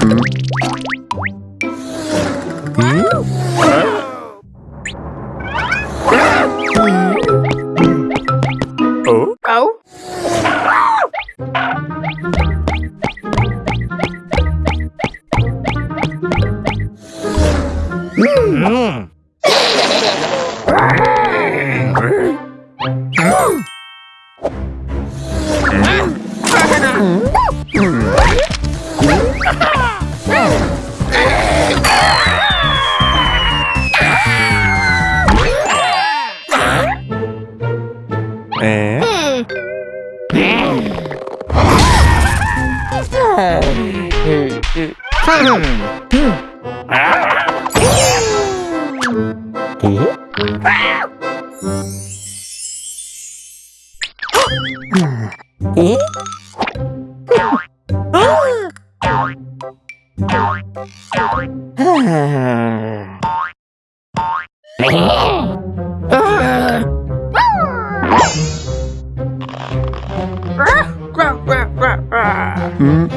Mm-hmm. Hmm.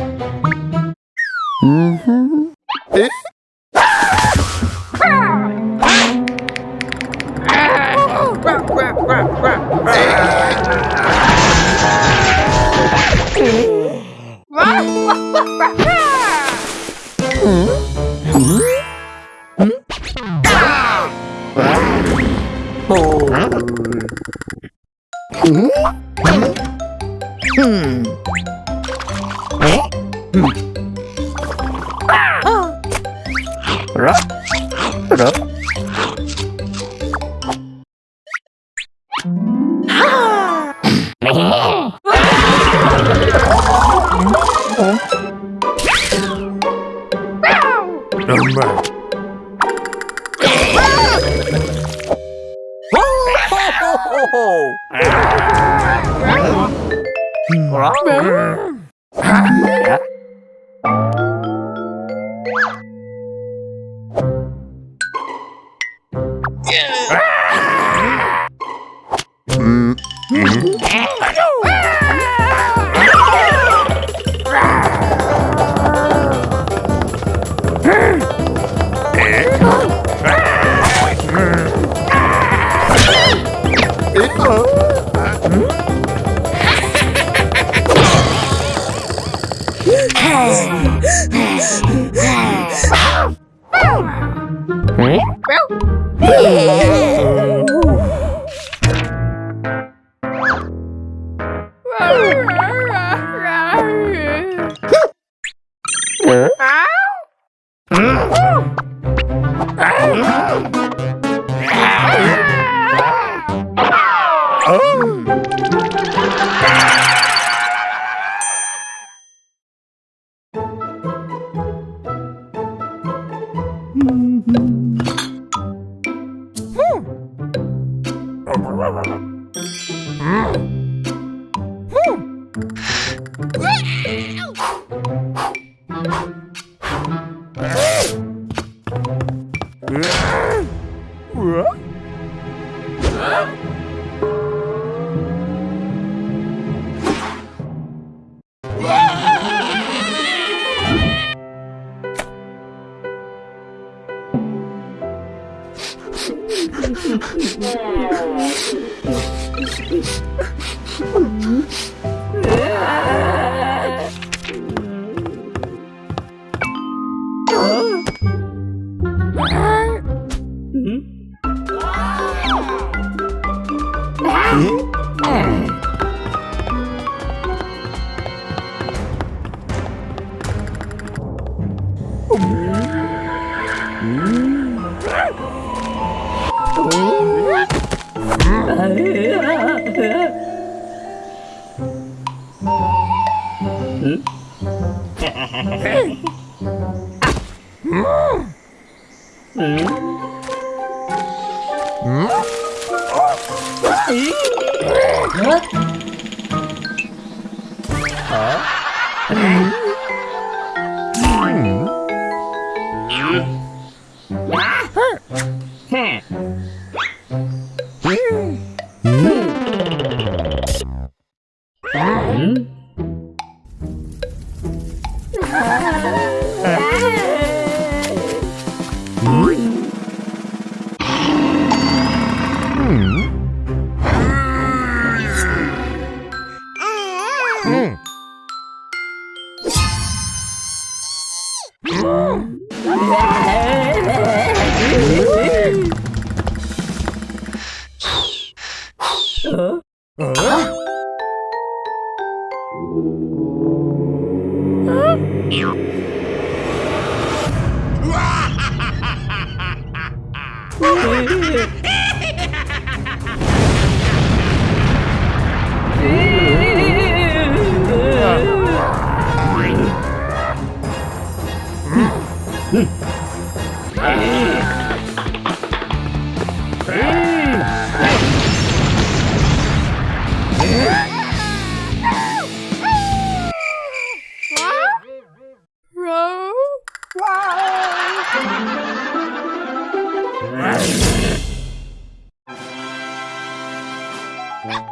Mm-hmm. Tchau! 으아! Hả? Hả? Ah! Hello.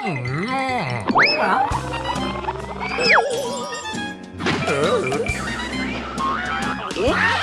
Hả? Hả?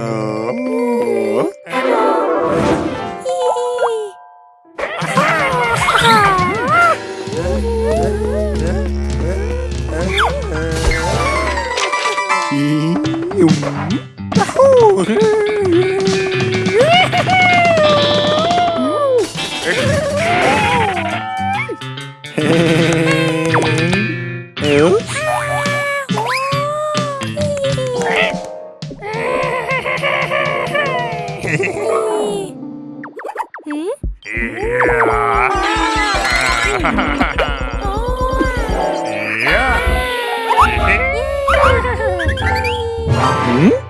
Oh. Hmm?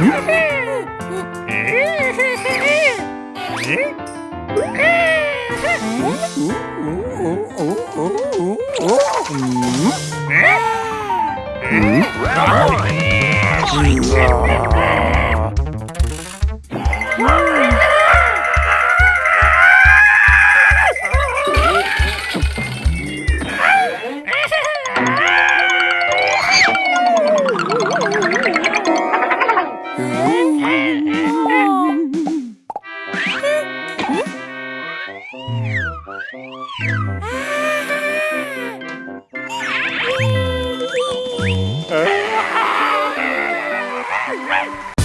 Mm-hmm. Wow. Hey!